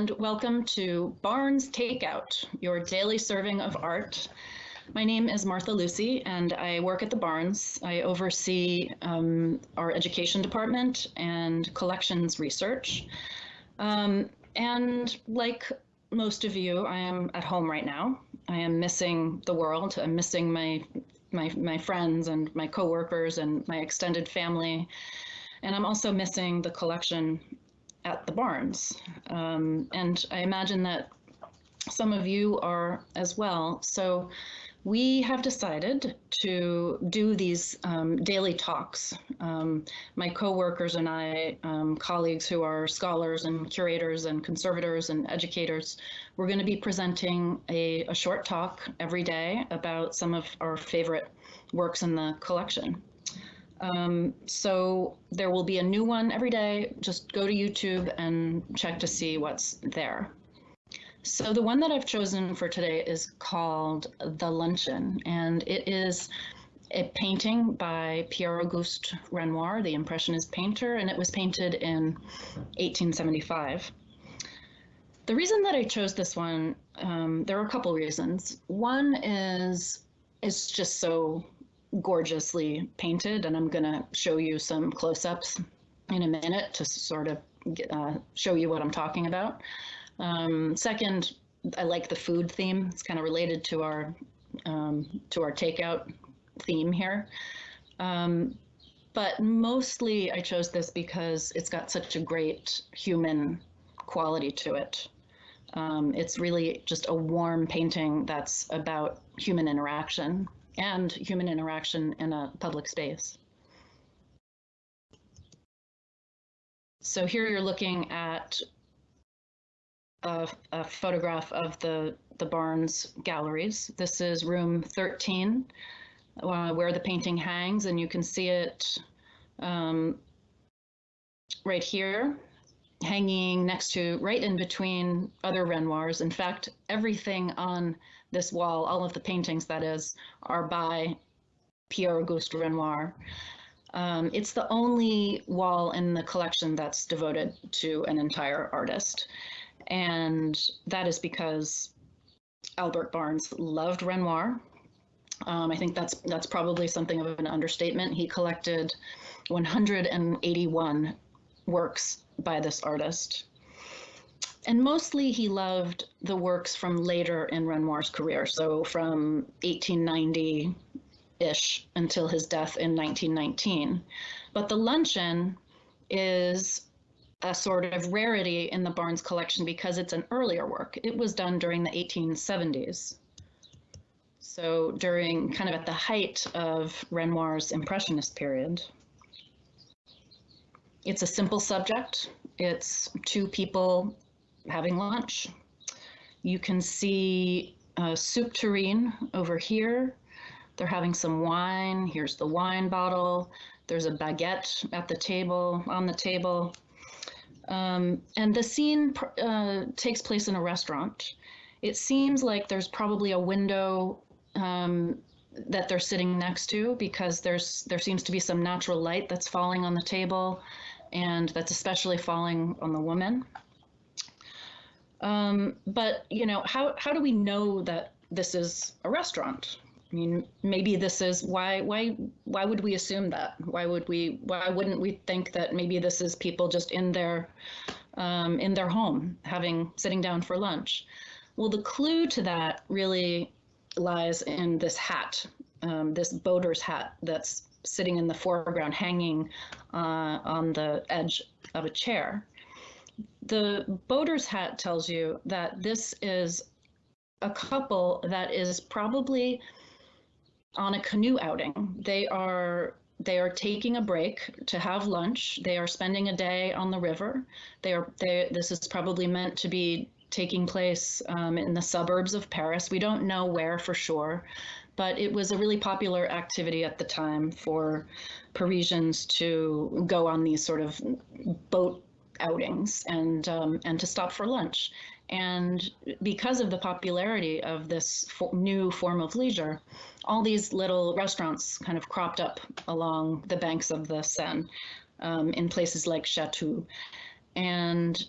and welcome to Barnes Takeout, your daily serving of art. My name is Martha Lucy, and I work at the Barnes. I oversee um, our education department and collections research. Um, and like most of you, I am at home right now. I am missing the world. I'm missing my my my friends and my coworkers and my extended family, and I'm also missing the collection at the Barnes. Um, and I imagine that some of you are as well. So we have decided to do these um, daily talks. Um, my coworkers and I, um, colleagues who are scholars and curators and conservators and educators, we're going to be presenting a, a short talk every day about some of our favorite works in the collection. Um, so there will be a new one every day. Just go to YouTube and check to see what's there. So the one that I've chosen for today is called The Luncheon, and it is a painting by Pierre-Auguste Renoir, the Impressionist painter, and it was painted in 1875. The reason that I chose this one, um, there are a couple reasons. One is it's just so gorgeously painted, and I'm going to show you some close-ups in a minute to sort of uh, show you what I'm talking about. Um, second, I like the food theme. It's kind of related to our um, to our takeout theme here. Um, but mostly I chose this because it's got such a great human quality to it. Um, it's really just a warm painting that's about human interaction and human interaction in a public space. So here you're looking at a, a, photograph of the, the Barnes galleries. This is room 13, uh, where the painting hangs, and you can see it um, right here, hanging next to, right in between other Renoirs. In fact, everything on this wall, all of the paintings that is, are by Pierre-Auguste Renoir. Um, it's the only wall in the collection that's devoted to an entire artist. And that is because Albert Barnes loved Renoir. Um, I think that's that's probably something of an understatement. He collected 181 works by this artist. And mostly he loved the works from later in Renoir's career, so from 1890 ish until his death in 1919. But the luncheon is a sort of rarity in the Barnes collection because it's an earlier work. It was done during the 1870s. So during kind of at the height of Renoir's Impressionist period. It's a simple subject. It's two people having lunch. You can see a soup tureen over here. They're having some wine. Here's the wine bottle. There's a baguette at the table, on the table. Um, and the scene uh, takes place in a restaurant. It seems like there's probably a window um, that they're sitting next to because there's there seems to be some natural light that's falling on the table, and that's especially falling on the woman. Um, but you know, how how do we know that this is a restaurant? I mean, maybe this is why why why would we assume that? Why would we why wouldn't we think that maybe this is people just in their um, in their home having sitting down for lunch? Well, the clue to that really lies in this hat, um, this boater's hat that's sitting in the foreground, hanging uh, on the edge of a chair. The boater's hat tells you that this is a couple that is probably on a canoe outing. They are they are taking a break to have lunch. They are spending a day on the river. They are they this is probably meant to be taking place um, in the suburbs of Paris. We don't know where for sure, but it was a really popular activity at the time for Parisians to go on these sort of boat outings and um, and to stop for lunch. And because of the popularity of this fo new form of leisure, all these little restaurants kind of cropped up along the banks of the Seine um, in places like Chatou. And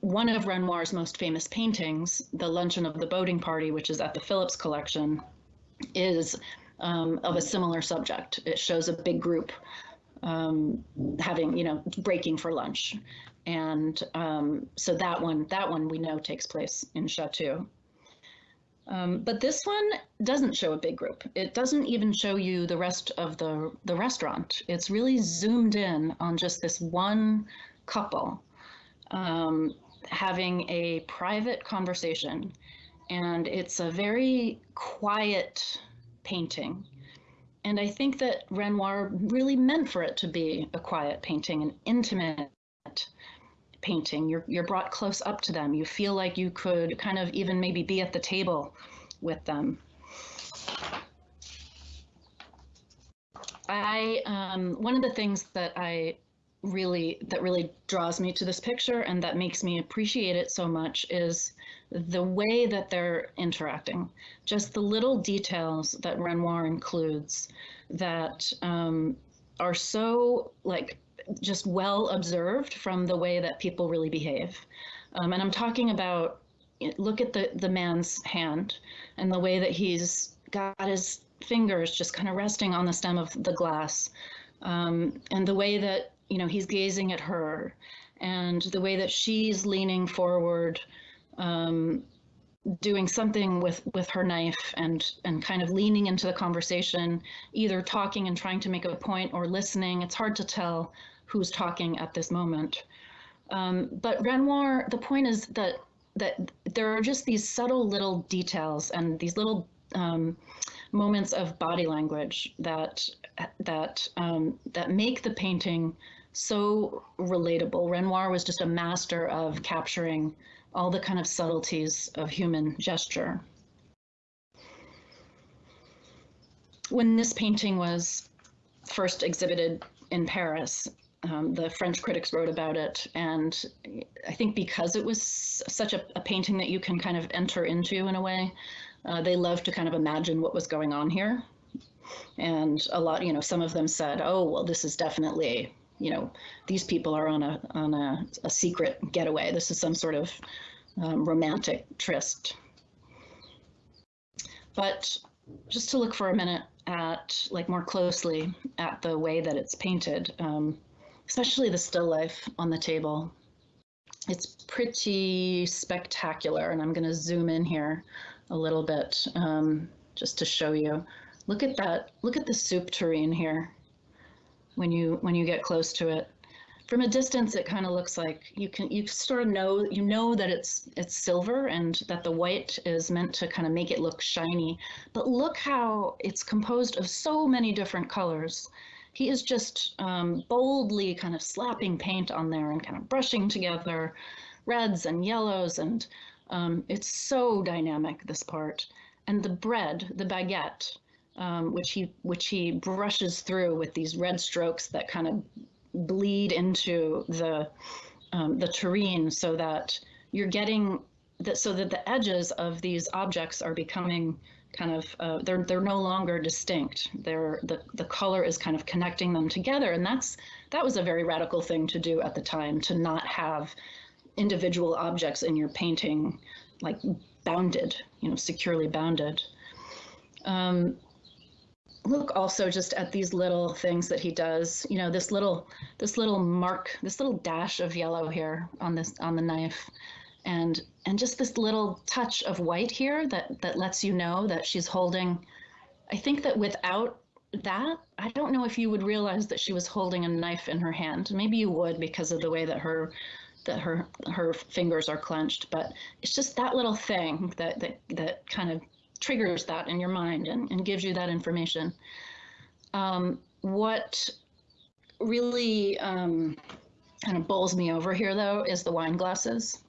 one of Renoir's most famous paintings, The Luncheon of the Boating Party, which is at the Phillips Collection, is um, of a similar subject. It shows a big group um, having, you know, breaking for lunch. And um, so that one, that one we know takes place in Chatou. Um, but this one doesn't show a big group. It doesn't even show you the rest of the, the restaurant. It's really zoomed in on just this one couple um, having a private conversation. And it's a very quiet painting. And I think that Renoir really meant for it to be a quiet painting, an intimate painting. You're, you're brought close up to them. You feel like you could kind of even maybe be at the table with them. I, um, one of the things that I really, that really draws me to this picture and that makes me appreciate it so much is the way that they're interacting, just the little details that Renoir includes that um, are so like just well observed from the way that people really behave. Um, and I'm talking about look at the the man's hand and the way that he's got his fingers just kind of resting on the stem of the glass, um, and the way that you know he's gazing at her, and the way that she's leaning forward. Um, doing something with with her knife and and kind of leaning into the conversation either talking and trying to make a point or listening it's hard to tell who's talking at this moment. Um, but Renoir, the point is that that there are just these subtle little details and these little um, moments of body language that that um, that make the painting so relatable. Renoir was just a master of capturing all the kind of subtleties of human gesture. When this painting was first exhibited in Paris, um, the French critics wrote about it, and I think because it was such a, a painting that you can kind of enter into in a way, uh, they loved to kind of imagine what was going on here. And a lot, you know, some of them said, "Oh, well, this is definitely, you know, these people are on a on a, a secret getaway. This is some sort of um, romantic tryst." But just to look for a minute at like more closely at the way that it's painted. Um, especially the still life on the table. It's pretty spectacular, and I'm going to zoom in here a little bit um, just to show you. Look at that. Look at the soup tureen here. When you when you get close to it, from a distance, it kind of looks like you can you sort of know you know that it's it's silver and that the white is meant to kind of make it look shiny. But look how it's composed of so many different colors. He is just um, boldly kind of slapping paint on there and kind of brushing together reds and yellows and um, it's so dynamic this part. And the bread the baguette um, which he which he brushes through with these red strokes that kind of bleed into the um, the tureen so that you're getting that so that the edges of these objects are becoming kind of uh, they're they're no longer distinct. They're the the color is kind of connecting them together, and that's that was a very radical thing to do at the time to not have individual objects in your painting like bounded, you know, securely bounded. Um, look also just at these little things that he does. You know, this little this little mark, this little dash of yellow here on this on the knife and and just this little touch of white here that that lets you know that she's holding i think that without that i don't know if you would realize that she was holding a knife in her hand maybe you would because of the way that her that her her fingers are clenched but it's just that little thing that that that kind of triggers that in your mind and, and gives you that information um, what really um, kind of bowls me over here though is the wine glasses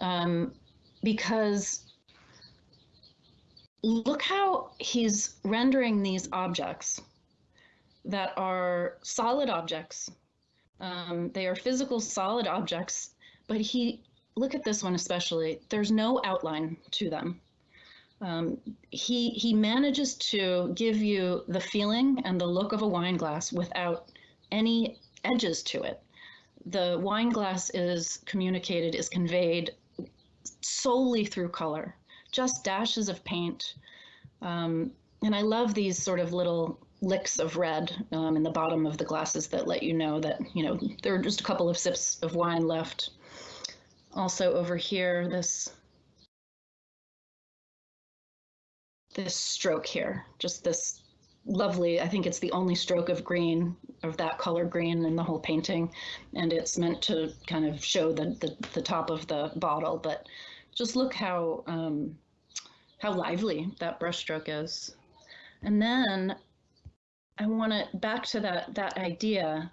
um, because look how he's rendering these objects that are solid objects. Um, they are physical solid objects, but he, look at this one especially, there's no outline to them. Um, he, he manages to give you the feeling and the look of a wine glass without any edges to it the wine glass is communicated, is conveyed solely through color, just dashes of paint. Um, and I love these sort of little licks of red um, in the bottom of the glasses that let you know that, you know, there are just a couple of sips of wine left. Also over here, this this stroke here, just this lovely, I think it's the only stroke of green, of that color green in the whole painting. And it's meant to kind of show the, the, the top of the bottle, but just look how, um, how lively that brushstroke is. And then I want to back to that that idea.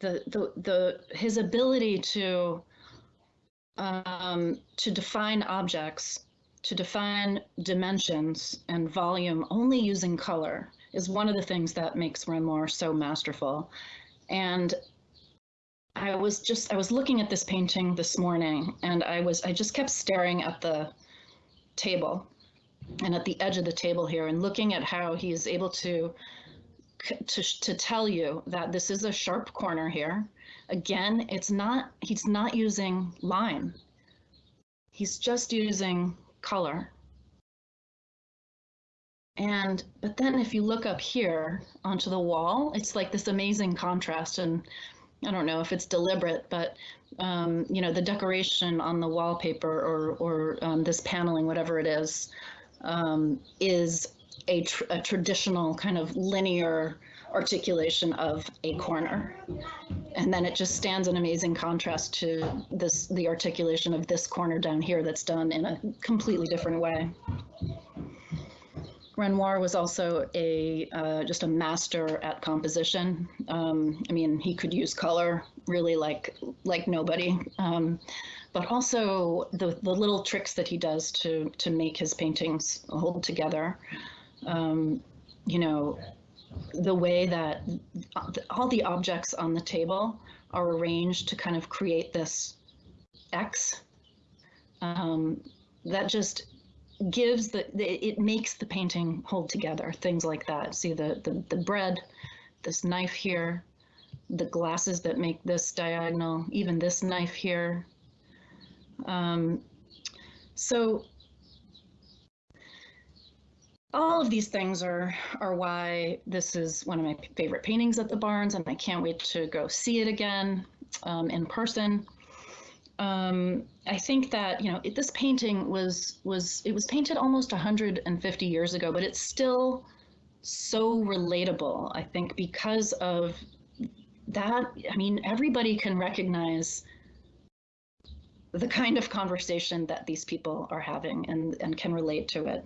The the the his ability to um, to define objects, to define dimensions and volume only using color is one of the things that makes Renoir so masterful. And I was just I was looking at this painting this morning, and I was I just kept staring at the table and at the edge of the table here and looking at how he is able to to, to tell you that this is a sharp corner here. Again, it's not, he's not using line. He's just using color. And, but then if you look up here onto the wall, it's like this amazing contrast. And I don't know if it's deliberate, but um, you know, the decoration on the wallpaper or, or um, this paneling, whatever it is, um, is a, tr a traditional kind of linear articulation of a corner. And then it just stands in amazing contrast to this the articulation of this corner down here that's done in a completely different way. Renoir was also a uh, just a master at composition. Um, I mean, he could use color really like like nobody. Um, but also the, the little tricks that he does to, to make his paintings hold together. Um, you know, the way that all the objects on the table are arranged to kind of create this X um, that just gives the, it makes the painting hold together things like that. See the, the the bread this knife here the glasses that make this diagonal even this knife here. Um, so all of these things are are why this is one of my favorite paintings at the Barnes, and I can't wait to go see it again um, in person. Um, I think that you know it, this painting was was it was painted almost 150 years ago, but it's still so relatable. I think because of that. I mean, everybody can recognize the kind of conversation that these people are having and, and can relate to it.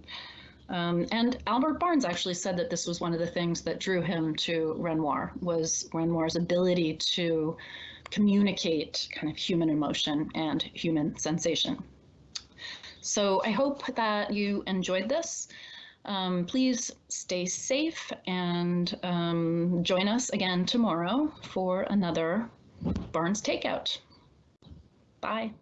Um, and Albert Barnes actually said that this was one of the things that drew him to Renoir was Renoir's ability to communicate kind of human emotion and human sensation. So I hope that you enjoyed this. Um, please stay safe and um, join us again tomorrow for another Barnes Takeout. Bye.